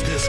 this